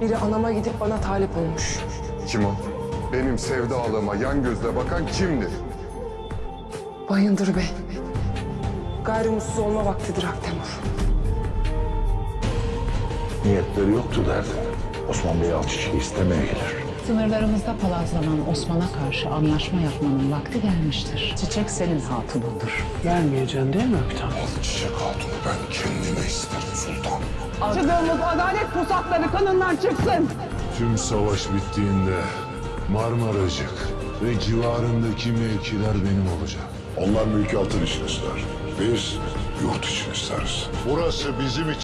Biri anama gidip bana talip olmuş. Kim o? Benim sevdalığıma yan gözle bakan kimdir? Bayındır Bey. Gayrimutsuz olma vaktidir Aktemur. Niyetleri yoktu derdi. Osman Bey Alçıç'ı istemeye gelir. Sınırlarımızda palazlanan Osman'a karşı anlaşma yapmanın vakti gelmiştir. Çiçek senin hatunundur. Gelmeyeceksin değil mi Öktem? Çiçek hatunu ben kendime isterim sultan. Acıdığımız adalet pusatları kanından çıksın. Tüm savaş bittiğinde Marmaracık ve civarındaki mevkiler benim olacak. Onlar mülkiyatın için ister. Biz yurt için isteriz. Burası bizim için